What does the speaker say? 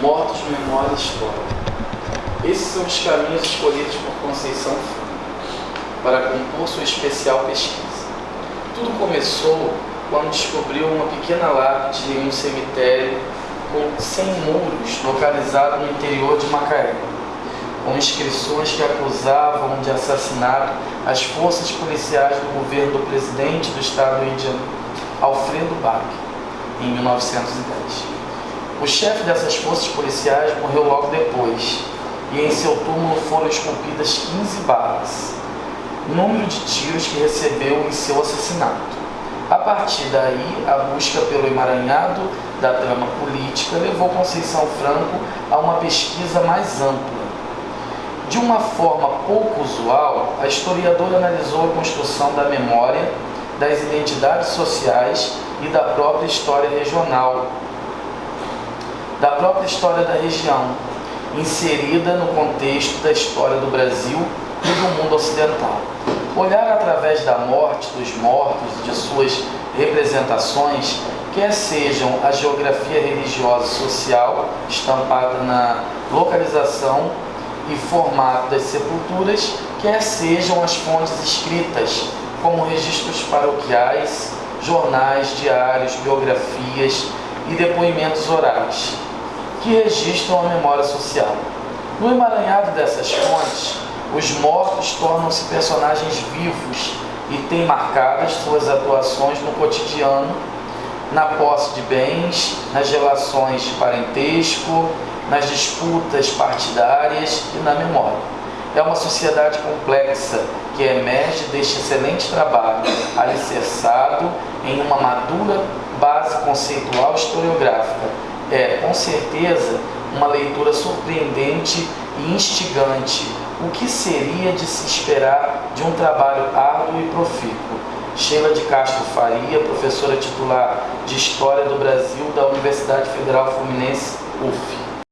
Mortos, Memória História. Esses são os caminhos escolhidos por Conceição para compor sua especial pesquisa. Tudo começou quando descobriu uma pequena lápide em um cemitério com 100 muros localizado no interior de Macaé, com inscrições que acusavam de assassinato as forças policiais do governo do presidente do estado Janeiro, Alfredo Bach, em 1910. O chefe dessas forças policiais morreu logo depois, e em seu túmulo foram esculpidas 15 balas, número de tiros que recebeu em seu assassinato. A partir daí, a busca pelo emaranhado da trama política levou Conceição Franco a uma pesquisa mais ampla. De uma forma pouco usual, a historiadora analisou a construção da memória, das identidades sociais e da própria história regional, da própria história da região, inserida no contexto da história do Brasil e do mundo ocidental. Olhar através da morte, dos mortos e de suas representações, quer sejam a geografia religiosa e social, estampada na localização e formato das sepulturas, quer sejam as fontes escritas, como registros paroquiais, jornais, diários, biografias e depoimentos orais, que registram a memória social. No emaranhado dessas fontes, os mortos tornam-se personagens vivos e têm marcadas suas atuações no cotidiano, na posse de bens, nas relações de parentesco, nas disputas partidárias e na memória. É uma sociedade complexa que emerge deste excelente trabalho, alicerçado em uma madura base conceitual historiográfica. É, com certeza, uma leitura surpreendente e instigante. O que seria de se esperar de um trabalho árduo e profícuo? Sheila de Castro Faria, professora titular de História do Brasil da Universidade Federal Fluminense, UF.